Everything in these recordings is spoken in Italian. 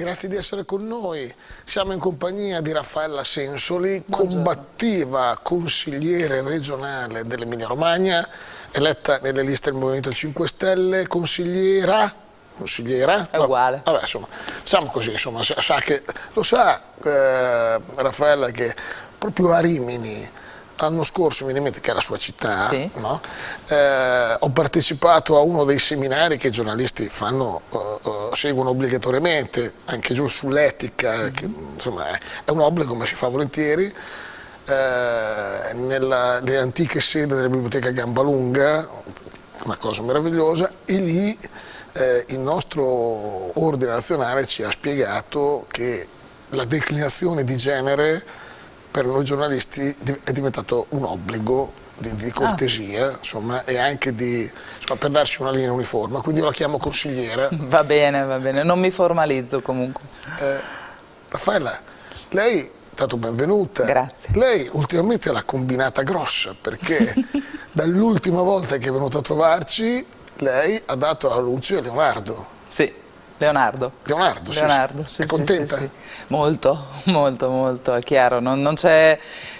Grazie di essere con noi. Siamo in compagnia di Raffaella Sensoli, Buongiorno. combattiva consigliere regionale dell'Emilia Romagna, eletta nelle liste del Movimento 5 Stelle, consigliera consigliera. È uguale. Vabbè, insomma, facciamo così, insomma, sa che, lo sa eh, Raffaella che proprio a Rimini l'anno scorso, mi rimetto che è la sua città, sì. no? eh, ho partecipato a uno dei seminari che i giornalisti fanno, uh, uh, seguono obbligatoriamente, anche giù sull'etica, mm -hmm. insomma è, è, un obbligo ma si fa volentieri, eh, nelle antiche sedi della biblioteca Gambalunga, una cosa meravigliosa, e lì eh, il nostro ordine nazionale ci ha spiegato che la declinazione di genere per noi giornalisti è diventato un obbligo di, di cortesia ah. insomma, e anche di, insomma, per darci una linea uniforme, quindi io la chiamo consigliera. Va bene, va bene, non mi formalizzo comunque. Eh, Raffaella, lei, tanto benvenuta, Grazie. lei ultimamente l'ha combinata grossa perché dall'ultima volta che è venuta a trovarci lei ha dato alla luce Leonardo. Sì. Leonardo. Leonardo, Leonardo sì, sì. È contenta? Sì, molto, molto, molto, è chiaro. Non, non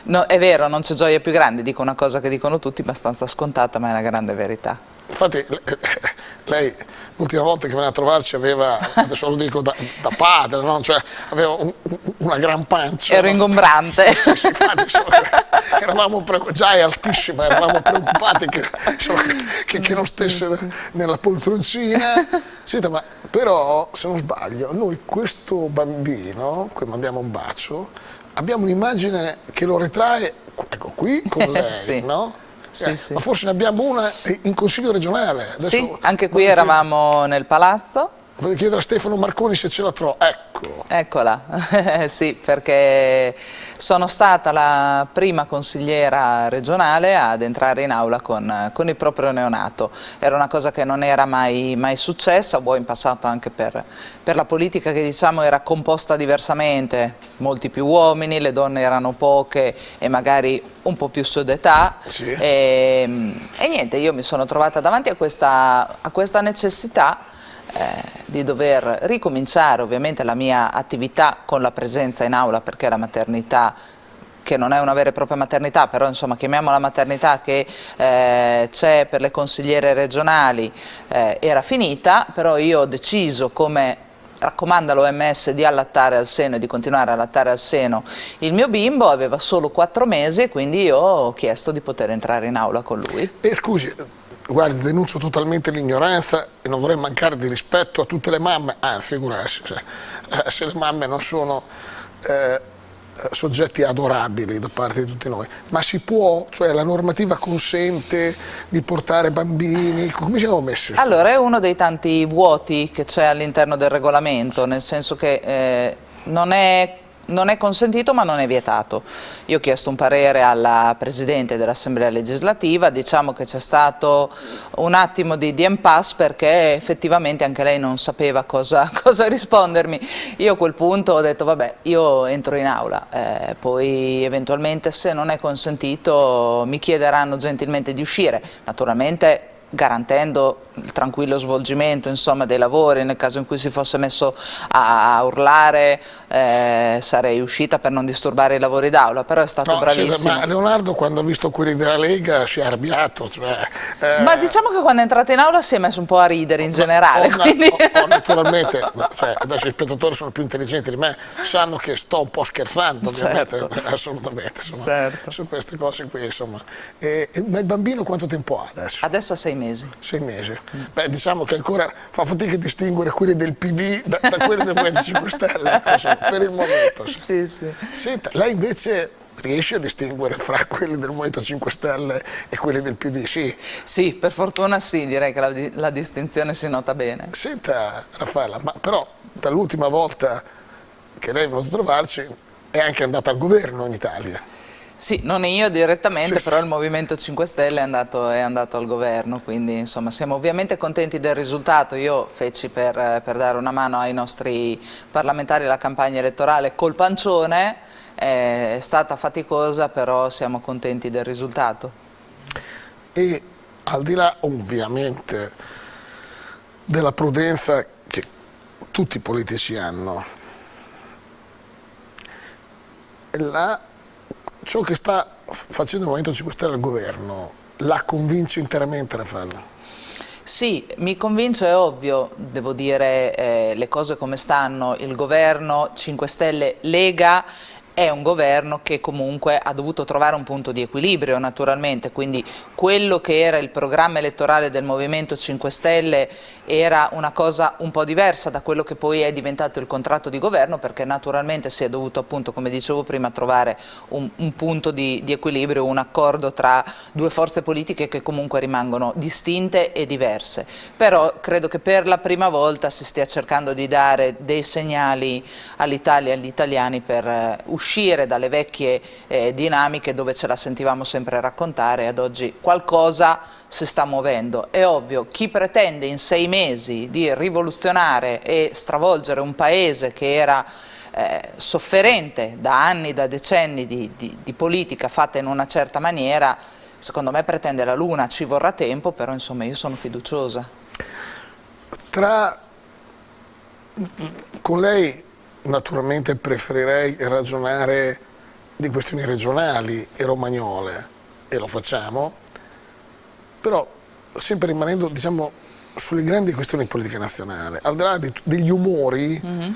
no, è vero, non c'è gioia più grande, dico una cosa che dicono tutti, abbastanza scontata, ma è una grande verità. Infatti lei l'ultima volta che venne a trovarci aveva, adesso lo dico da, da padre, no? cioè, aveva un, una gran pancia. Ero no? ingombrante. Sì, sì, infatti, insomma, eravamo già è altissima, eravamo preoccupati che, insomma, che, che non stesse nella poltroncina. Senta, ma però, se non sbaglio, noi questo bambino, cui mandiamo un bacio, abbiamo un'immagine che lo ritrae, ecco qui, con lei, sì. no? Sì, eh, sì. Ma forse ne abbiamo una in Consiglio regionale. Adesso sì, anche qui eravamo chiedere, nel palazzo. Voglio chiedere a Stefano Marconi se ce la trova. Ecco. Eccola, sì, perché sono stata la prima consigliera regionale ad entrare in aula con, con il proprio neonato. Era una cosa che non era mai, mai successa, vuoi in passato anche per, per la politica che diciamo era composta diversamente, molti più uomini, le donne erano poche e magari un po' più su d'età sì. e, e, niente, io mi sono trovata davanti a questa, a questa necessità eh, di dover ricominciare ovviamente la mia attività con la presenza in aula perché la maternità che non è una vera e propria maternità, però insomma chiamiamola maternità che eh, c'è per le consigliere regionali, eh, era finita, però io ho deciso come raccomanda l'OMS di allattare al seno e di continuare a allattare al seno il mio bimbo, aveva solo quattro mesi e quindi io ho chiesto di poter entrare in aula con lui. E scusi, guardi, denuncio totalmente l'ignoranza e non vorrei mancare di rispetto a tutte le mamme, anzi figurarsi, cioè, eh, se le mamme non sono... Eh, eh, soggetti adorabili da parte di tutti noi, ma si può, cioè la normativa consente di portare bambini, come siamo messi? Allora è uno dei tanti vuoti che c'è all'interno del regolamento, nel senso che eh, non è non è consentito ma non è vietato. Io ho chiesto un parere alla Presidente dell'Assemblea legislativa, diciamo che c'è stato un attimo di, di impasse perché effettivamente anche lei non sapeva cosa, cosa, rispondermi. Io a quel punto ho detto vabbè io entro in aula, eh, poi eventualmente se non è consentito mi chiederanno gentilmente di uscire. Naturalmente garantendo il tranquillo svolgimento insomma, dei lavori, nel caso in cui si fosse messo a, a urlare eh, sarei uscita per non disturbare i lavori d'aula, però è stato no, bravissimo. Sì, ma Leonardo quando ha visto quelli della Lega si è arrabbiato. Cioè, eh... Ma diciamo che quando è entrato in aula si è messo un po' a ridere in generale. O, quindi... o, o naturalmente, cioè, adesso i spettatori sono più intelligenti di me, sanno che sto un po' scherzando ovviamente, certo. assolutamente, insomma, certo. su queste cose qui. Insomma. E, ma il bambino quanto tempo ha adesso? Adesso ha sei mesi. Sei mesi. Beh, diciamo che ancora fa fatica a distinguere quelli del PD da, da quelli del Movimento 5 Stelle, per il momento. Sì, sì. Senta, lei invece riesce a distinguere fra quelli del Movimento 5 Stelle e quelli del PD, sì? Sì, per fortuna sì, direi che la, la distinzione si nota bene. Senta Raffaella, ma però dall'ultima volta che lei è venuta a trovarci è anche andata al governo in Italia. Sì, non io direttamente, sì, però sì. il Movimento 5 Stelle è andato, è andato, al governo, quindi insomma siamo ovviamente contenti del risultato. Io feci per, per dare una mano ai nostri parlamentari la campagna elettorale col pancione, è stata faticosa, però siamo contenti del risultato. E al di là ovviamente della prudenza tutti i politici hanno. La, ciò che sta facendo il Movimento 5 Stelle al governo la convince interamente Raffaele? Sì, mi convince, è ovvio, devo dire eh, le cose come stanno, il governo 5 Stelle Lega è un governo che comunque ha dovuto trovare un punto di equilibrio naturalmente, quindi quello che era il programma elettorale del Movimento 5 Stelle era una cosa un po' diversa da quello che poi è diventato il contratto di governo perché naturalmente si è dovuto appunto, come dicevo prima, trovare un, un punto di, di equilibrio, un accordo tra due forze politiche che comunque rimangono distinte e diverse. Però credo che per la prima volta si stia cercando di dare dei segnali all'Italia e agli italiani per uh, uscire uscire dalle vecchie eh, dinamiche dove ce la sentivamo sempre raccontare ad oggi qualcosa si sta muovendo. È ovvio, chi pretende in sei mesi di rivoluzionare e stravolgere un paese che era eh, sofferente da anni, da decenni di, di, di politica fatta in una certa maniera, secondo me pretende la luna, ci vorrà tempo, però insomma io sono fiduciosa. Tra con lei naturalmente preferirei ragionare di questioni regionali e romagnole e lo facciamo, però sempre rimanendo diciamo, sulle grandi questioni politiche nazionali, al di là di, degli umori mm -hmm.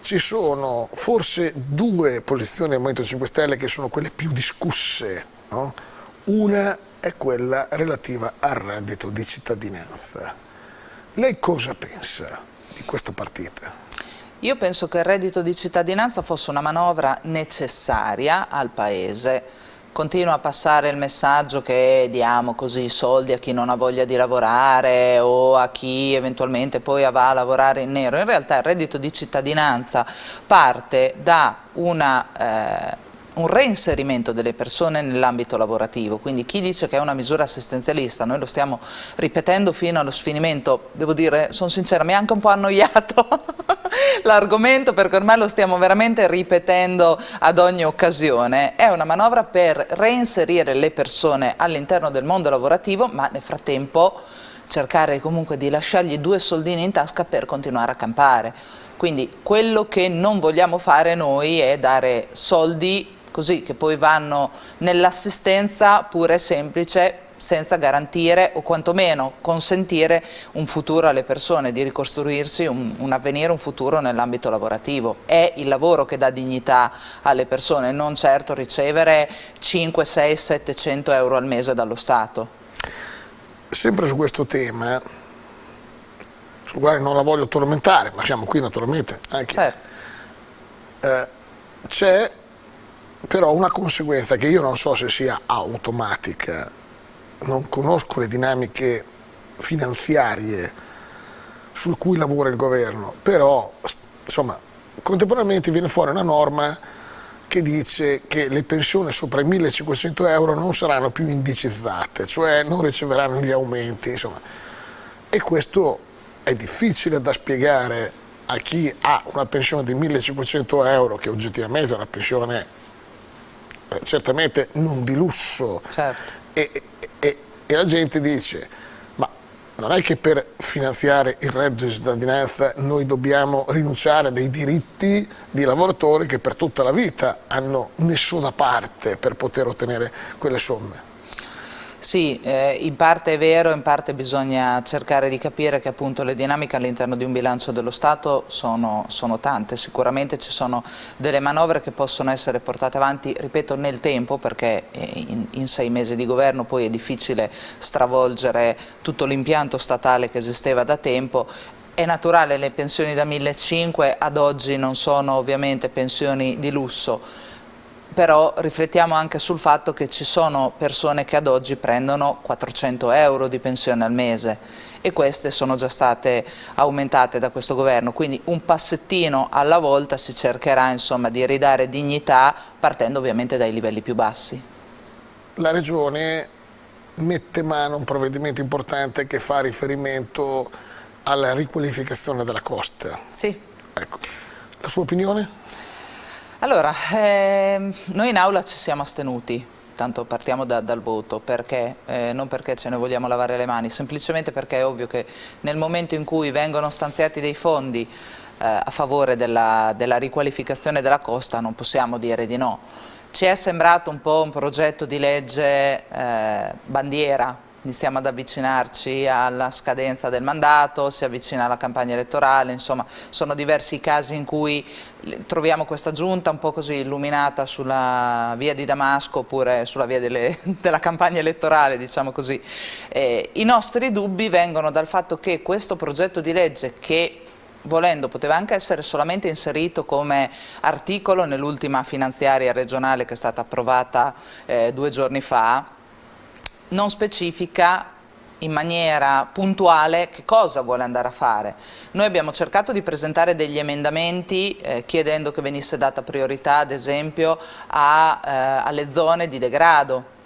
ci sono forse due posizioni del Movimento 5 Stelle che sono quelle più discusse, no? una è quella relativa al reddito di cittadinanza. Lei cosa pensa di questa partita? Io penso che il reddito di cittadinanza fosse una manovra necessaria al Paese. Continua a passare il messaggio che diamo così soldi a chi non ha voglia di lavorare o a chi eventualmente poi va a lavorare in nero. In realtà il reddito di cittadinanza parte da una... Eh, un reinserimento delle persone nell'ambito lavorativo, quindi chi dice che è una misura assistenzialista, noi lo stiamo ripetendo fino allo sfinimento, devo dire, sono sincera, mi ha anche un po' annoiato l'argomento perché ormai lo stiamo veramente ripetendo ad ogni occasione, è una manovra per reinserire le persone all'interno del mondo lavorativo, ma nel frattempo cercare comunque di lasciargli due soldini in tasca per continuare a campare. Quindi quello che non vogliamo fare noi è dare soldi così che poi vanno nell'assistenza pura e semplice senza garantire o quantomeno consentire un futuro alle persone, di ricostruirsi un, un avvenire, un futuro nell'ambito lavorativo. È il lavoro che dà dignità alle persone, non certo ricevere 5, 6, 700 euro al mese dallo Stato. Sempre su questo tema, sul quale non la voglio tormentare, ma siamo qui naturalmente anche, certo. eh, c'è però una conseguenza che io non so se sia automatica, non conosco le dinamiche finanziarie su cui lavora il governo, però insomma contemporaneamente viene fuori una norma che dice che le pensioni sopra i 1500 euro non saranno più indicizzate, cioè non riceveranno gli aumenti, insomma. E questo è difficile da spiegare a chi ha una pensione di 1500 euro, che oggettivamente è una pensione certamente non di lusso certo. e, e, e, la gente dice ma non è che per finanziare il reddito di cittadinanza noi dobbiamo rinunciare a dei diritti di lavoratori che per tutta la vita hanno messo da parte per poter ottenere quelle somme. Sì, eh, in parte è vero, in parte bisogna cercare di capire che appunto le dinamiche all'interno di un bilancio dello Stato sono, sono, tante, sicuramente ci sono delle manovre che possono essere portate avanti, ripeto, nel tempo perché eh, in, in sei mesi di governo poi è difficile stravolgere tutto l'impianto statale che esisteva da tempo. È naturale, le pensioni da 1.500 ad oggi non sono ovviamente pensioni di lusso, però riflettiamo anche sul fatto che ci sono persone che ad oggi prendono 400 euro di pensione al mese e queste sono già state aumentate da questo governo, quindi un passettino alla volta si cercherà insomma, di ridare dignità partendo ovviamente dai livelli più bassi. La Regione mette mano a un provvedimento importante che fa riferimento alla riqualificazione della costa. Sì. Ecco. La sua opinione? Allora, ehm, noi in aula ci siamo astenuti, tanto partiamo da, dal voto, perché? Eh, non perché ce ne vogliamo lavare le mani, semplicemente perché è ovvio che nel momento in cui vengono stanziati dei fondi eh, a favore della, della riqualificazione della costa non possiamo dire di no. Ci è sembrato un po' un progetto di legge eh, bandiera iniziamo ad avvicinarci alla scadenza del mandato, si avvicina alla campagna elettorale, insomma sono diversi i casi in cui troviamo questa giunta un po' così illuminata sulla via di Damasco oppure sulla via delle, della campagna elettorale, diciamo così. Eh, I nostri dubbi vengono dal fatto che questo progetto di legge che volendo poteva anche essere solamente inserito come articolo nell'ultima finanziaria regionale che è stata approvata eh, due giorni fa, non specifica in maniera puntuale che cosa vuole andare a fare. Noi abbiamo cercato di presentare degli emendamenti eh, chiedendo che venisse data priorità ad esempio a, eh, alle zone di degrado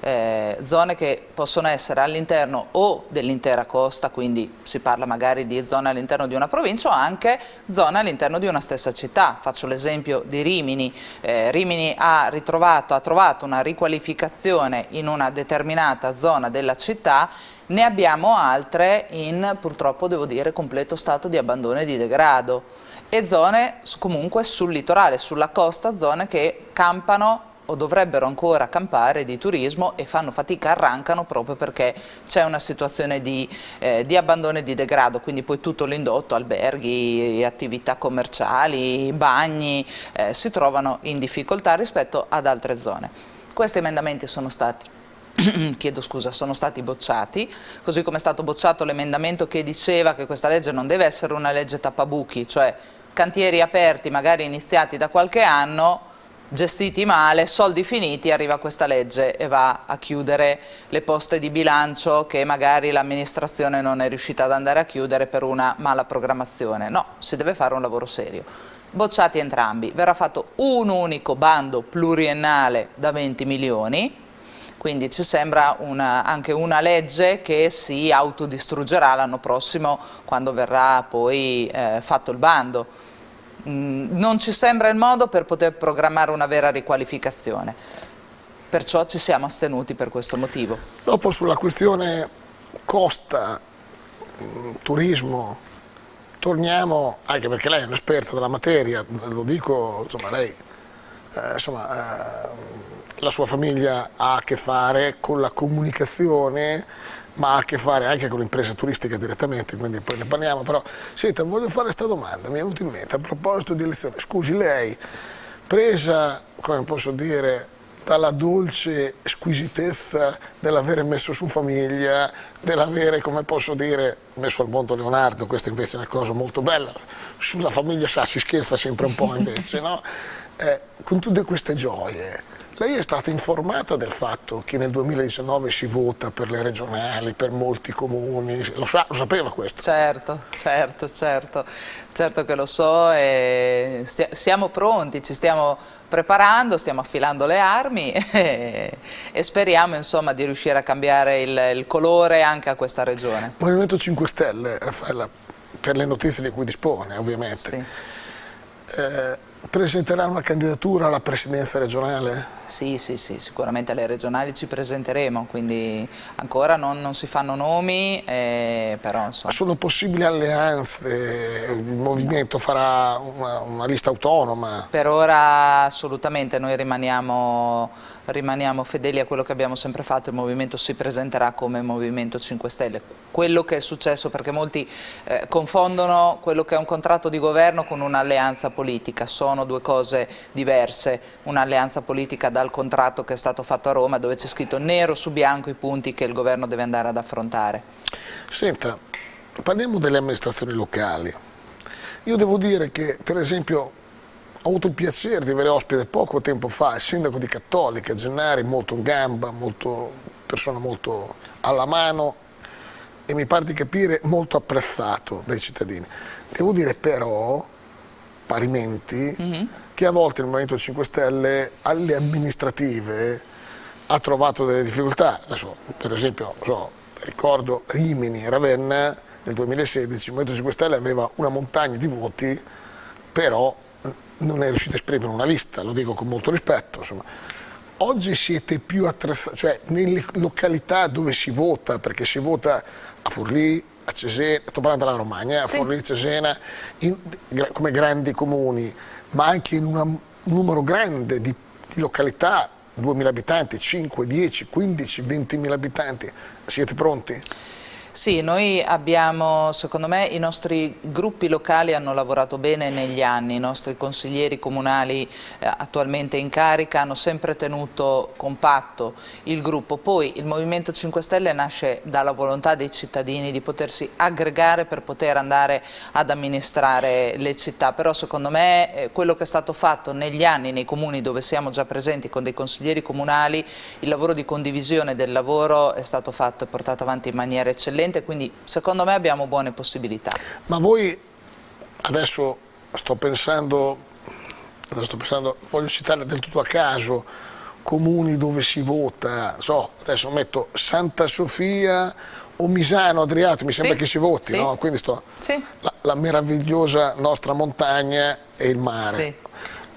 eh, zone che possono essere all'interno o dell'intera costa, quindi si parla magari di zone all'interno di una provincia o anche zone all'interno di una stessa città. Faccio l'esempio di Rimini. Eh, Rimini ha, ritrovato, ha trovato una riqualificazione in una determinata zona della città ne abbiamo altre in, purtroppo devo dire, completo stato di abbandono e di degrado e zone comunque sul litorale, sulla costa, zone che campano o dovrebbero ancora campare di turismo e fanno fatica, arrancano proprio perché c'è una situazione di, eh, di, abbandono e di degrado, quindi poi tutto l'indotto, alberghi, attività commerciali, bagni, eh, si trovano in difficoltà rispetto ad altre zone. Questi emendamenti sono stati chiedo scusa, sono stati bocciati, così come è stato bocciato l'emendamento che diceva che questa legge non deve essere una legge tappabuchi, cioè cantieri aperti magari iniziati da qualche anno gestiti male, soldi finiti, arriva questa legge e va a chiudere le poste di bilancio che magari l'amministrazione non è riuscita ad andare a chiudere per una mala programmazione. No, si deve fare un lavoro serio. Bocciati entrambi, verrà fatto un unico bando pluriennale da 20 milioni, quindi ci sembra una, anche una legge che si autodistruggerà l'anno prossimo quando verrà poi eh, fatto il bando non ci sembra il modo per poter programmare una vera riqualificazione. Perciò ci siamo astenuti per questo motivo. Dopo sulla questione costa, mm, turismo, torniamo, anche perché lei è un'esperta della materia, lo dico, insomma lei, eh, insomma, eh, la sua famiglia ha a che fare con la comunicazione ma ha a che fare anche con l'impresa turistica direttamente, quindi poi ne parliamo, però senta, voglio fare questa domanda, mi è venuto in mente a proposito di elezioni, scusi lei, presa, come posso dire, dalla dolce squisitezza dell'avere messo su famiglia, dell'avere, come posso dire, messo al mondo Leonardo, questa invece è una cosa molto bella, sulla famiglia sa, si scherza sempre un po' invece, no? Eh, con tutte queste gioie, lei è stata informata del fatto che nel 2019 si vota per le regionali, per molti comuni, lo, sa, lo sapeva questo? Certo, certo, certo, certo che lo so e siamo pronti, ci stiamo preparando, stiamo affilando le armi e, e speriamo insomma, di riuscire a cambiare il, il colore anche a questa regione. Movimento 5 Stelle, Raffaella, per le notizie di cui dispone ovviamente. Sì. Eh, Presenterà una candidatura alla presidenza regionale? Sì, sì, sì, sicuramente alle regionali ci presenteremo, quindi ancora non, non si fanno nomi, eh, però insomma. Sono possibili alleanze? Il movimento farà una, una lista autonoma? Per ora assolutamente, noi rimaniamo rimaniamo fedeli a quello che abbiamo sempre fatto, il Movimento si presenterà come Movimento 5 Stelle. Quello che è successo, perché molti eh, confondono quello che è un contratto di governo con un'alleanza politica, sono due cose diverse, un'alleanza politica dal contratto che è stato fatto a Roma dove c'è scritto nero su bianco i punti che il governo deve andare ad affrontare. Senta, parliamo delle amministrazioni locali. Io devo dire che per esempio ho avuto il piacere di avere ospite poco tempo fa il sindaco di Cattolica, Gennari, molto in gamba, molto, persona molto alla mano e mi pare di capire molto apprezzato dai cittadini. Devo dire però, parimenti, mm -hmm. che a volte il Movimento 5 Stelle alle amministrative ha trovato delle difficoltà. Adesso, per esempio, so, ricordo Rimini e Ravenna nel 2016, il Movimento 5 Stelle aveva una montagna di voti, però non è riuscito a esprimere una lista, lo dico con molto rispetto. Insomma. Oggi siete più attrezzati, cioè nelle località dove si vota, perché si vota a Forlì, a Cesena, sto parlando della Romagna, sì. a Forlì, Cesena, in, come grandi comuni, ma anche in una, un numero grande di, di località 2.000 abitanti, 5, 10, 15, 20.000 abitanti, siete pronti? Sì, noi abbiamo, secondo me, i nostri gruppi locali hanno lavorato bene negli anni, i nostri consiglieri comunali eh, attualmente in carica hanno sempre tenuto compatto il gruppo. Poi il Movimento 5 Stelle nasce dalla volontà dei cittadini di potersi aggregare per poter andare ad amministrare le città, però secondo me eh, quello che è stato fatto negli anni nei comuni dove siamo già presenti con dei consiglieri comunali, il lavoro di condivisione del lavoro è stato fatto e portato avanti in maniera eccellente eccellente, quindi secondo me abbiamo buone possibilità. Ma voi, adesso sto pensando, adesso sto pensando voglio citare del tutto a caso, comuni dove si vota, so, adesso metto Santa Sofia o Misano Adriatico, mi sembra sì, che si voti, sì. no? quindi sto, sì. la, la, meravigliosa nostra montagna e il mare.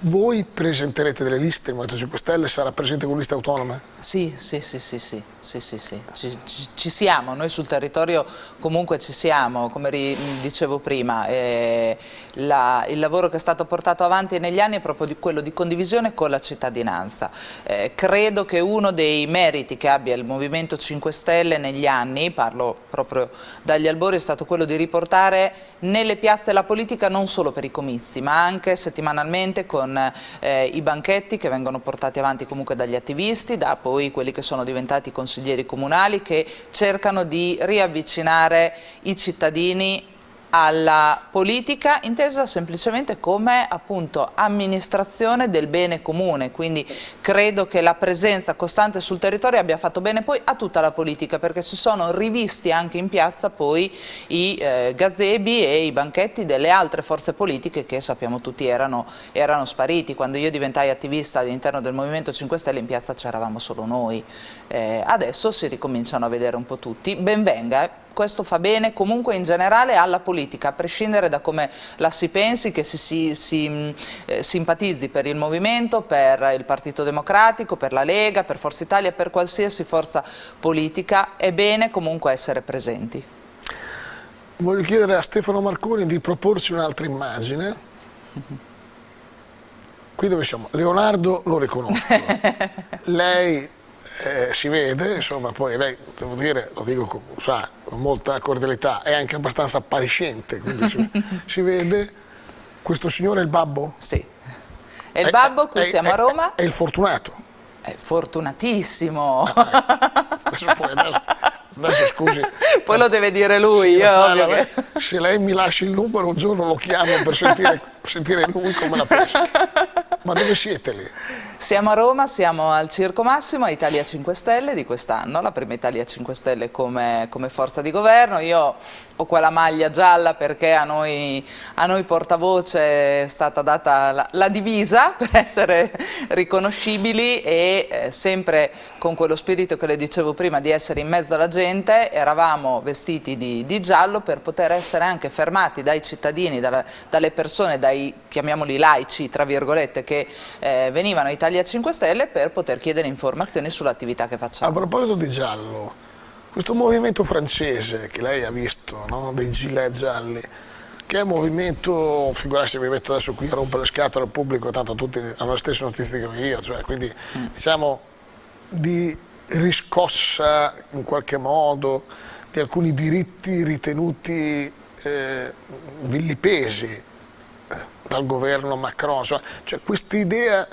Voi presenterete delle liste, il Movimento 5 Stelle sarà presente con liste autonome? Sì, sì, sì, sì, sì, sì, sì, sì. Ci, ci, siamo, noi sul territorio comunque ci siamo, come dicevo prima, eh, la, il lavoro che è stato portato avanti negli anni è proprio di quello di condivisione con la cittadinanza. Eh, credo che uno dei meriti che abbia il Movimento 5 Stelle negli anni, parlo proprio dagli albori, è stato quello di riportare nelle piazze la politica non solo per i comizi, ma anche settimanalmente con eh, i banchetti che vengono portati avanti comunque dagli attivisti, da poi quelli che sono diventati consiglieri comunali che cercano di riavvicinare i cittadini alla politica intesa semplicemente come appunto amministrazione del bene comune, quindi credo che la presenza costante sul territorio abbia fatto bene poi a tutta la politica perché si sono rivisti anche in piazza poi i eh, gazebi e i banchetti delle altre forze politiche che sappiamo tutti erano, erano spariti, quando io diventai attivista all'interno del Movimento 5 Stelle in piazza c'eravamo solo noi, eh, adesso si ricominciano a vedere un po' tutti, ben venga, questo fa bene comunque in generale alla politica, a prescindere da come la si pensi, che si, si, si eh, simpatizzi per il movimento, per il Partito Democratico, per la Lega, per Forza Italia, per qualsiasi forza politica, è bene comunque essere presenti. Voglio chiedere a Stefano Marconi di proporci un'altra immagine. Qui dove siamo? Leonardo lo riconosco. Lei eh, si vede, insomma, poi lei, devo dire, lo dico con, sa, con molta cordialità, è anche abbastanza appariscente, quindi si, si, vede. Questo signore è il babbo? Sì. È il babbo, qui è, siamo a Roma. È il fortunato. È fortunatissimo. adesso poi, adesso, adesso scusi. Poi lo deve dire lui. Sì, io, lei, se lei mi lascia il numero un giorno lo chiamo per sentire, sentire lui come la pensa. Ma dove siete lì? Siamo a Roma, siamo al Circo Massimo, a Italia 5 Stelle di quest'anno, la prima Italia 5 Stelle come, come, forza di governo. Io ho quella maglia gialla perché a noi, a noi portavoce è stata data la, la, divisa per essere riconoscibili e eh, sempre con quello spirito che le dicevo prima di essere in mezzo alla gente, eravamo vestiti di, di giallo per poter essere anche fermati dai cittadini, dalla, dalle persone, dai chiamiamoli laici, tra virgolette, che eh, venivano a Italia Italia 5 Stelle per poter chiedere informazioni sull'attività che facciamo. A proposito di giallo, questo movimento francese che lei ha visto, no? dei gilet gialli, che è un movimento, figurarsi mi metto adesso qui a rompere le scatole al pubblico, tanto tutti hanno le stesse notizie che io, cioè, quindi mm. diciamo di riscossa in qualche modo di alcuni diritti ritenuti eh, villipesi eh, dal governo Macron, cioè questa idea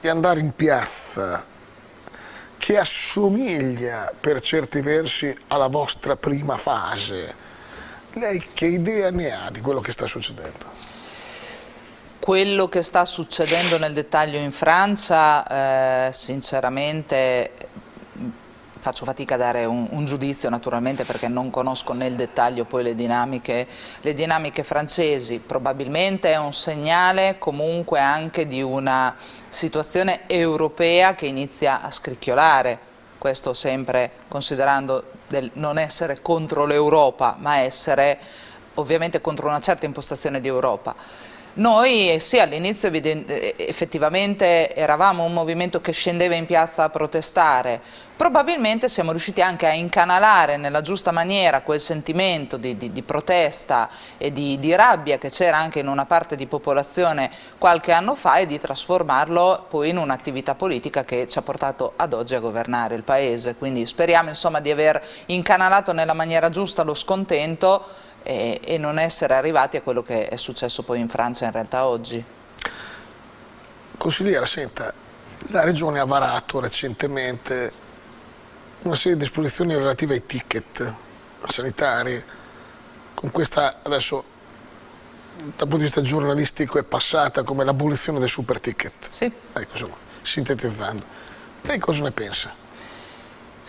di andare in piazza che assomiglia per certi versi alla vostra prima fase. Lei che idea ne ha di quello che sta succedendo? Quello che sta succedendo nel dettaglio in Francia, eh, sinceramente faccio fatica a dare un, un, giudizio naturalmente perché non conosco nel dettaglio poi le dinamiche, le dinamiche francesi, probabilmente è un segnale comunque anche di una situazione europea che inizia a scricchiolare, questo sempre considerando del non essere contro l'Europa ma essere ovviamente contro una certa impostazione di Europa. Noi sì, all'inizio effettivamente eravamo un movimento che scendeva in piazza a protestare, probabilmente siamo riusciti anche a incanalare nella giusta maniera quel sentimento di, di, di protesta e di, di rabbia che c'era anche in una parte di popolazione qualche anno fa e di trasformarlo poi in un'attività politica che ci ha portato ad oggi a governare il Paese. Quindi speriamo insomma, di aver incanalato nella maniera giusta lo scontento e, e non essere arrivati a quello che è successo poi in Francia in realtà oggi. Consigliera, senta, la Regione ha varato recentemente una serie di disposizioni relative ai ticket sanitari, con questa adesso dal punto di vista giornalistico è passata come l'abolizione del super ticket. Sì. Ecco, insomma, sintetizzando. Lei cosa ne pensa?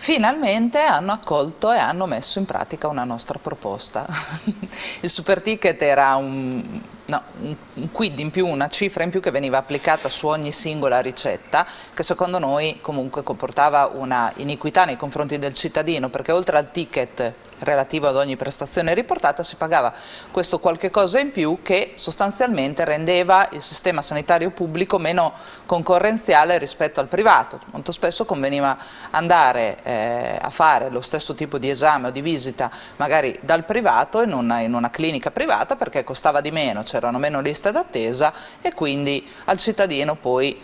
Finalmente hanno accolto e hanno messo in pratica una nostra proposta. Il super ticket era un, no, un, quid in più, una cifra in più che veniva applicata su ogni singola ricetta, che secondo noi comunque comportava una iniquità nei confronti del cittadino, perché oltre al ticket relativo ad ogni prestazione riportata si pagava questo qualche cosa in più che sostanzialmente rendeva il sistema sanitario pubblico meno concorrenziale rispetto al privato. Molto spesso conveniva andare eh, a fare lo stesso tipo di esame o di visita magari dal privato in una, in una clinica privata perché costava di meno, c'erano meno liste d'attesa e quindi al cittadino poi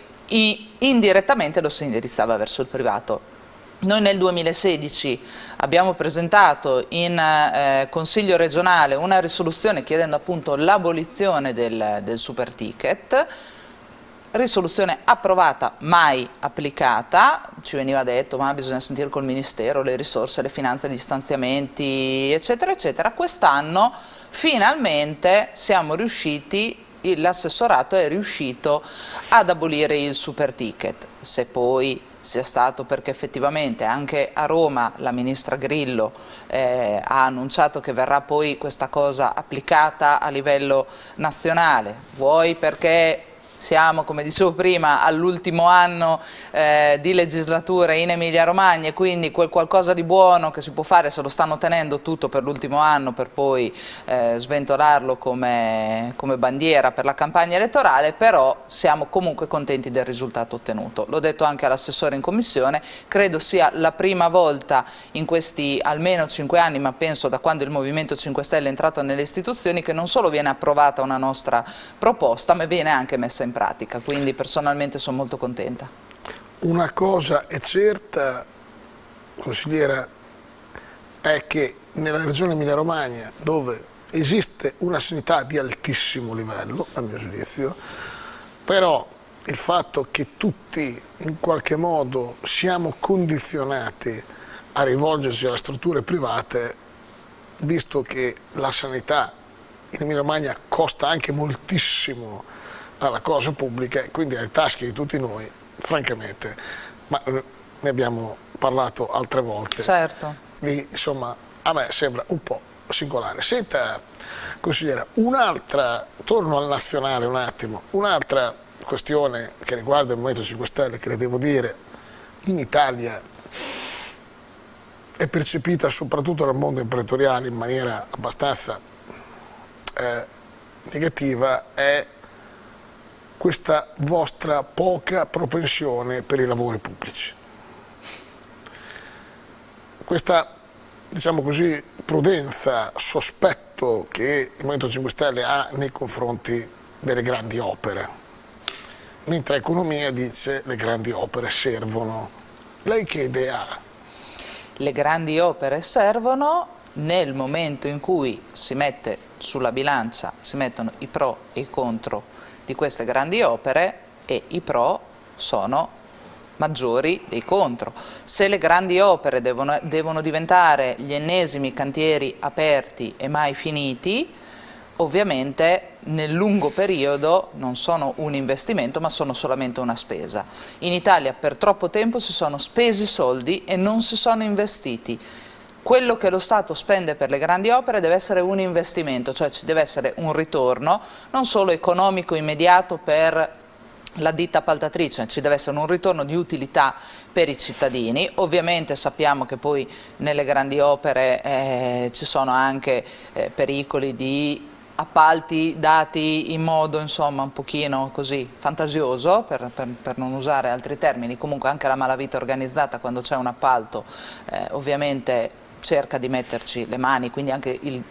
indirettamente lo si indirizzava verso il privato. Noi nel 2016 abbiamo presentato in eh, Consiglio regionale una risoluzione chiedendo appunto l'abolizione del, del super ticket, risoluzione approvata, mai applicata, ci veniva detto ma bisogna sentire col Ministero le risorse, le finanze, gli stanziamenti eccetera eccetera, quest'anno finalmente siamo riusciti l'assessorato è riuscito ad abolire il super ticket, se poi sia stato perché effettivamente anche a Roma la ministra Grillo eh, ha annunciato che verrà poi questa cosa applicata a livello nazionale, vuoi perché siamo, come dicevo prima, all'ultimo anno eh, di legislatura in Emilia Romagna e quindi quel qualcosa di buono che si può fare se lo stanno tenendo tutto per l'ultimo anno per poi eh, sventolarlo come, come, bandiera per la campagna elettorale, però siamo comunque contenti del risultato ottenuto. L'ho detto anche all'assessore in commissione, credo sia la prima volta in questi almeno cinque anni, ma penso da quando il Movimento 5 Stelle è entrato nelle istituzioni, che non solo viene approvata una nostra proposta, ma viene anche messa in in pratica, quindi personalmente sono molto contenta. Una cosa è certa, consigliera, è che nella regione Emilia-Romagna, dove esiste una sanità di altissimo livello, a mio giudizio, però il fatto che tutti in qualche modo siamo condizionati a rivolgersi alle strutture private, visto che la sanità in Emilia Romagna costa anche moltissimo alla cosa pubblica e quindi alle tasche di tutti noi, francamente, ma eh, ne abbiamo parlato altre volte. Certo. Lì, insomma, a me sembra un po' singolare. Senta, consigliera, un'altra, torno al nazionale un attimo, un'altra questione che riguarda il Movimento 5 Stelle, che le devo dire, in Italia è percepita soprattutto dal mondo imprenditoriale in maniera abbastanza eh, negativa, è questa vostra poca propensione per i lavori pubblici. Questa, diciamo così, prudenza, sospetto che il Movimento 5 Stelle ha nei confronti delle grandi opere, mentre economia dice le grandi opere servono. Lei che idea ha? Le grandi opere servono nel momento in cui si mette sulla bilancia, si mettono i pro e i contro di queste grandi opere e i pro sono maggiori dei contro. Se le grandi opere devono, devono diventare gli ennesimi cantieri aperti e mai finiti, ovviamente nel lungo periodo non sono un investimento ma sono solamente una spesa. In Italia per troppo tempo si sono spesi soldi e non si sono investiti quello che lo Stato spende per le grandi opere deve essere un investimento, cioè ci deve essere un ritorno non solo economico immediato per la ditta appaltatrice, ci deve essere un ritorno di utilità per i cittadini, ovviamente sappiamo che poi nelle grandi opere eh, ci sono anche eh, pericoli di appalti dati in modo insomma un pochino così fantasioso, per, per, per non usare altri termini, comunque anche la malavita organizzata quando c'è un appalto eh, ovviamente cerca di metterci le mani, quindi anche il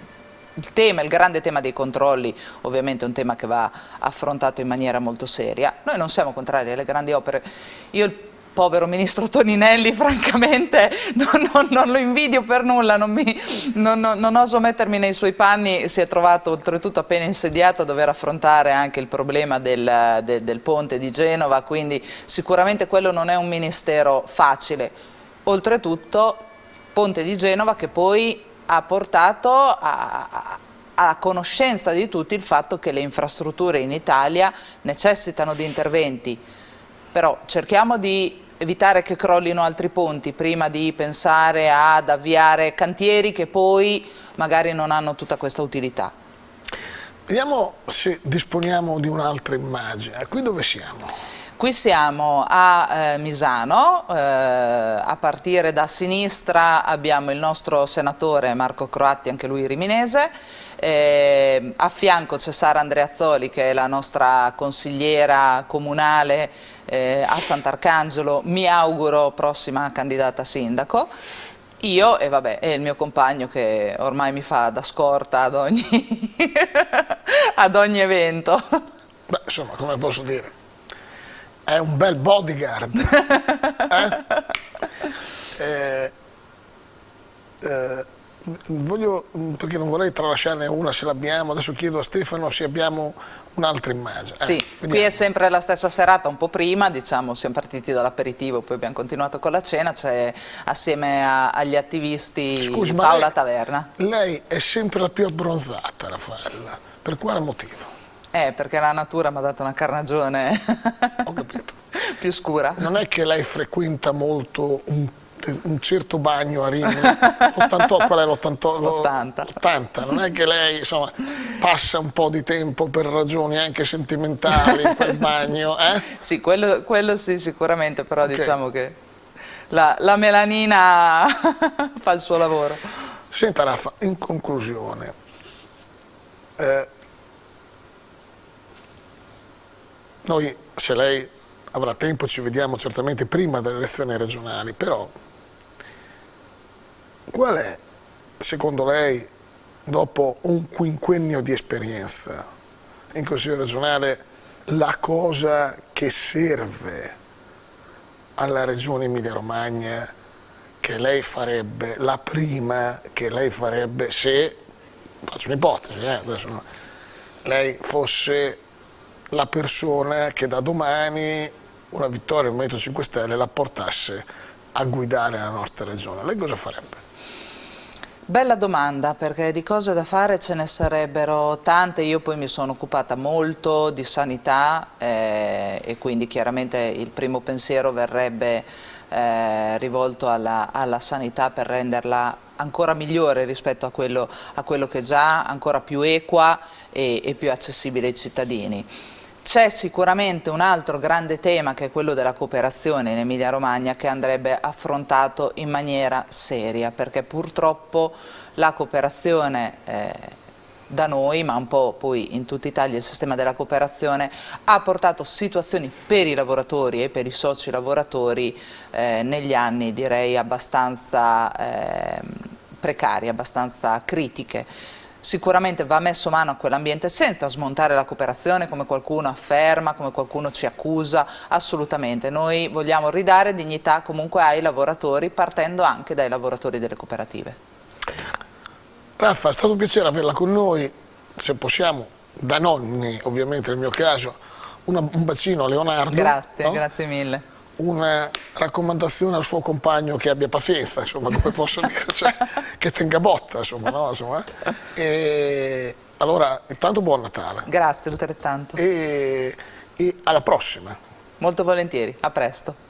il tema, il grande tema dei controlli ovviamente è un tema che va affrontato in maniera molto seria. Noi non siamo contrari alle grandi opere. Io il povero ministro Toninelli francamente non, non, non lo invidio per nulla, non, mi, non, oso mettermi nei suoi panni, si è trovato oltretutto appena insediato a dover affrontare anche il problema del, del, del ponte di Genova, quindi sicuramente quello non è un ministero facile. Oltretutto ponte di Genova che poi ha portato a, a conoscenza di tutti il fatto che le infrastrutture in Italia necessitano di interventi, però cerchiamo di evitare che crollino altri ponti prima di pensare ad avviare cantieri che poi magari non hanno tutta questa utilità. Vediamo se disponiamo di un'altra immagine. Qui dove siamo? Qui siamo a eh, Misano, eh, a partire da sinistra abbiamo il nostro senatore Marco Croatti, anche lui riminese, eh, a fianco c'è Sara Andreazzoli che è la nostra consigliera comunale eh, a Sant'Arcangelo, mi auguro prossima candidata sindaco. Io e vabbè, e il mio compagno che ormai mi fa da scorta ad ogni, ad ogni evento. Beh, insomma, come posso dire, è un bel bodyguard. eh? Eh, eh, voglio, perché non vorrei tralasciarne una se l'abbiamo, adesso chiedo a Stefano se abbiamo un'altra immagine. Sì, eh, qui è sempre la stessa serata, un po' prima, diciamo, siamo partiti dall'aperitivo, poi abbiamo continuato con la cena, c'è assieme a, agli attivisti Scusi, Paola lei, Taverna. Lei è sempre la più abbronzata, Raffaella, per quale motivo? Eh, perché la natura mi ha dato una carnagione più scura. Non è che lei frequenta molto un, un certo bagno a Rimini, l'88, qual è l'80? L'80, non è che lei insomma, passa un po' di tempo per ragioni anche sentimentali in quel bagno, eh? Sì, quello, quello sì sicuramente, però okay. diciamo che la, la melanina fa il suo lavoro. Senta Raffa, in conclusione, eh, Noi, se lei avrà tempo, ci vediamo certamente prima delle elezioni regionali, però qual è, secondo lei, dopo un quinquennio di esperienza in Consiglio regionale, la cosa che serve alla Regione Emilia-Romagna che lei farebbe, la prima che lei farebbe se, faccio un'ipotesi, eh, lei fosse la persona che da domani una vittoria del Movimento 5 Stelle la portasse a guidare la nostra regione. Lei cosa farebbe? Bella domanda perché di cose da fare ce ne sarebbero tante, io poi mi sono occupata molto di sanità eh, e quindi chiaramente il primo pensiero verrebbe eh, rivolto alla, alla, sanità per renderla ancora migliore rispetto a quello, a quello che già, ancora più equa e, e più accessibile ai cittadini. C'è sicuramente un altro grande tema che è quello della cooperazione in Emilia Romagna che andrebbe affrontato in maniera seria perché purtroppo la cooperazione eh, da noi, ma un po' poi in tutta Italia il sistema della cooperazione, ha portato situazioni per i lavoratori e per i soci lavoratori eh, negli anni direi abbastanza eh, precarie, abbastanza critiche sicuramente va messo mano a quell'ambiente senza smontare la cooperazione come qualcuno afferma, come qualcuno ci accusa, assolutamente. Noi vogliamo ridare dignità comunque ai lavoratori partendo anche dai lavoratori delle cooperative. Raffa, è stato un piacere averla con noi, se possiamo, da nonni ovviamente nel mio caso, una, un bacino a Leonardo. Grazie, no? grazie mille una raccomandazione al suo compagno che abbia pazienza, insomma, come posso dire, cioè, che tenga botta, insomma, no? insomma, e allora, intanto buon Natale. Grazie, altrettanto. E, e alla prossima. Molto volentieri, a presto.